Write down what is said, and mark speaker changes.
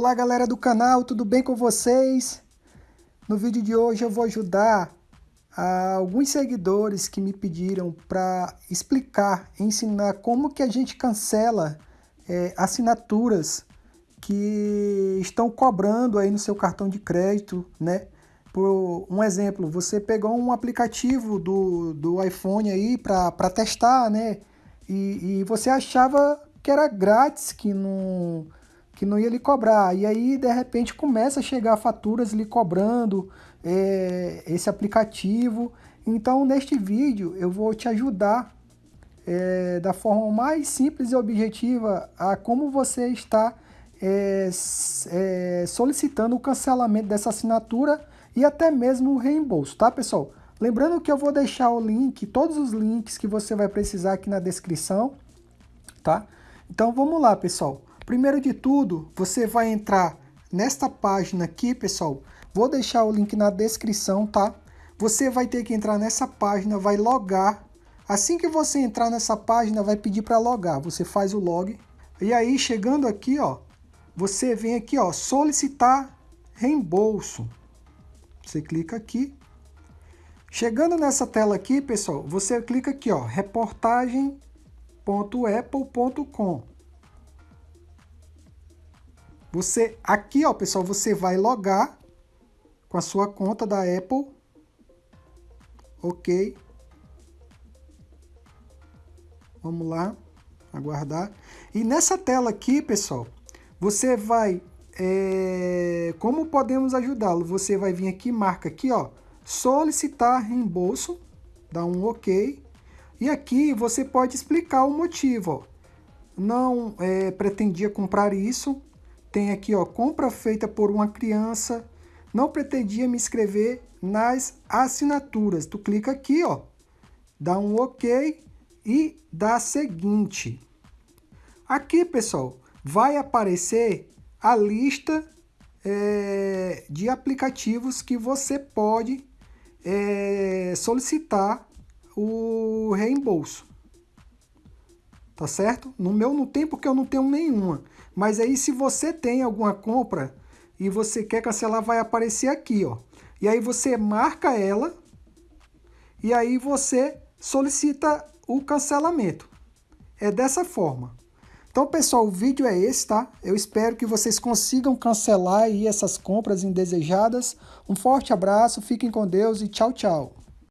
Speaker 1: Olá galera do canal, tudo bem com vocês? No vídeo de hoje eu vou ajudar alguns seguidores que me pediram para explicar, ensinar como que a gente cancela é, assinaturas que estão cobrando aí no seu cartão de crédito, né? Por um exemplo, você pegou um aplicativo do, do iPhone aí para testar, né? E, e você achava que era grátis, que não que não ia lhe cobrar. E aí, de repente, começa a chegar faturas lhe cobrando é, esse aplicativo. Então, neste vídeo, eu vou te ajudar é, da forma mais simples e objetiva a como você está é, é, solicitando o cancelamento dessa assinatura e até mesmo o reembolso, tá, pessoal? Lembrando que eu vou deixar o link, todos os links que você vai precisar aqui na descrição, tá? Então, vamos lá, pessoal. Primeiro de tudo, você vai entrar nesta página aqui, pessoal. Vou deixar o link na descrição, tá? Você vai ter que entrar nessa página, vai logar. Assim que você entrar nessa página, vai pedir para logar. Você faz o log. E aí, chegando aqui, ó, você vem aqui, ó, solicitar reembolso. Você clica aqui. Chegando nessa tela aqui, pessoal, você clica aqui, ó, reportagem.apple.com. Você, aqui, ó, pessoal, você vai logar com a sua conta da Apple. Ok. Vamos lá, aguardar. E nessa tela aqui, pessoal, você vai, é, como podemos ajudá-lo? Você vai vir aqui, marca aqui, ó, solicitar reembolso, dá um ok. E aqui você pode explicar o motivo, ó. Não é, pretendia comprar isso, tem aqui, ó, compra feita por uma criança. Não pretendia me inscrever nas assinaturas. Tu clica aqui, ó, dá um OK e dá seguinte. Aqui, pessoal, vai aparecer a lista é, de aplicativos que você pode é, solicitar o reembolso tá certo? No meu não tem porque eu não tenho nenhuma. Mas aí se você tem alguma compra e você quer cancelar, vai aparecer aqui, ó. E aí você marca ela e aí você solicita o cancelamento. É dessa forma. Então, pessoal, o vídeo é esse, tá? Eu espero que vocês consigam cancelar aí essas compras indesejadas. Um forte abraço, fiquem com Deus e tchau, tchau.